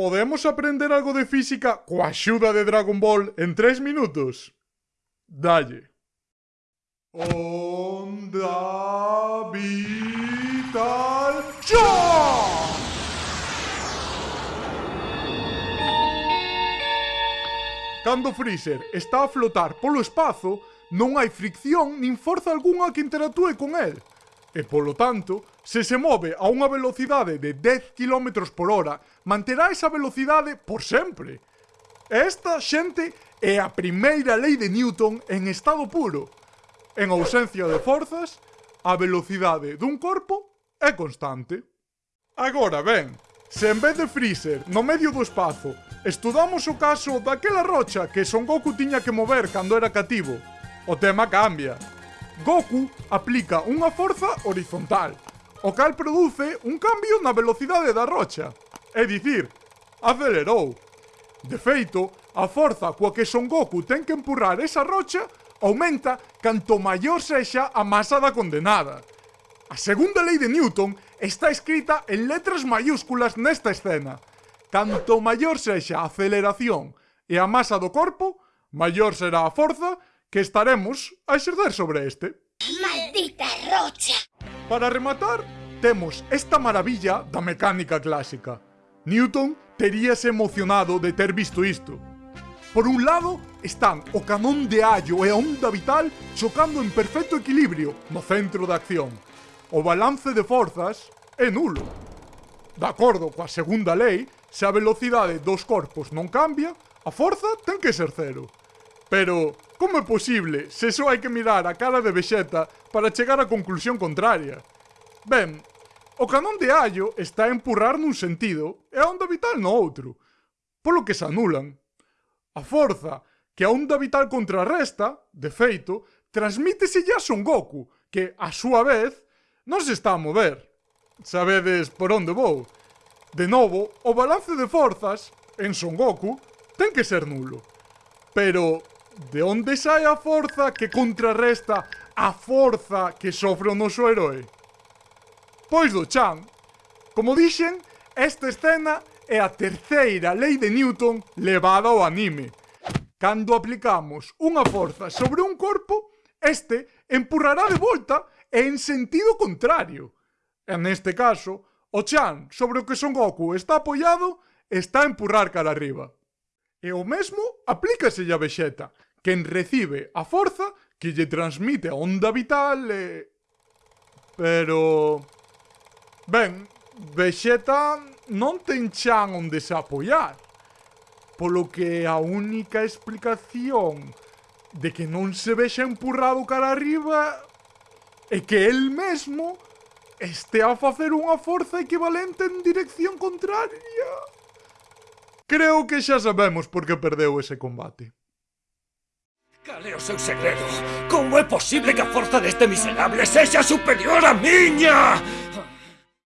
Podemos aprender algo de física coa axuda de Dragon Ball en tres minutos? Dalle. Onda vital ¡Chao! Cando Freezer está a flotar polo espazo, non hai fricción nin forza algunha que interactúe con el e, polo tanto, se se move a unha velocidade de 10 km por hora, manterá esa velocidade por sempre. Esta, xente, é a primeira lei de Newton en estado puro. En ausencia de forzas, a velocidade dun corpo é constante. Agora ben, se en vez de Freezer, no medio do espazo, estudamos o caso daquela rocha que Son Goku tiña que mover cando era cativo, o tema cambia. Goku aplica unha forza horizontal, o cal produce un cambio na velocidade da rocha, é dicir, acelerou. De feito, a forza coa que Son Goku ten que empurrar esa rocha aumenta canto maior sexa a masa da condenada. A segunda lei de Newton está escrita en letras maiúsculas nesta escena. Canto maior sexa a aceleración e a masa do corpo, maior será a forza que estaremos a exercer sobre este. Maldita rocha! Para rematar, temos esta maravilla da mecánica clásica. Newton teríase emocionado de ter visto isto. Por un lado, están o canón de allo e a onda vital chocando en perfecto equilibrio no centro da acción. O balance de forzas é nulo. De acordo coa segunda lei, se a velocidade dos corpos non cambia, a forza ten que ser cero. Pero Como é posible se só hai que mirar a cara de Vegeta para chegar á conclusión contraria? Ben, o canón de Allo está a empurrar nun sentido e a onda vital no outro, polo que se anulan. A forza que a onda vital contrarresta, de feito, transmíteselle a Son Goku, que, a súa vez, non se está a mover. Sabedes por onde vou. De novo, o balance de forzas, en Son Goku, ten que ser nulo. Pero de onde sai a forza que contrarresta a forza que sofre o noso herói? Pois do chan. Como dixen, esta escena é a terceira lei de Newton levada ao anime. Cando aplicamos unha forza sobre un corpo, este empurrará de volta e en sentido contrario. E neste caso, o Chan sobre o que Son Goku está apoiado está a empurrar cara arriba. E o mesmo aplícaselle a Vegeta, quen recibe a forza que lle transmite a onda vital e... Pero... Ben, Vegeta non ten chan onde se apoiar. Polo que a única explicación de que non se vexa empurrado cara arriba é que el mesmo este a facer unha forza equivalente en dirección contraria. Creo que xa sabemos por que perdeu ese combate. Cal é o seu segredo? Como é posible que a forza deste miserable sexa superior á miña?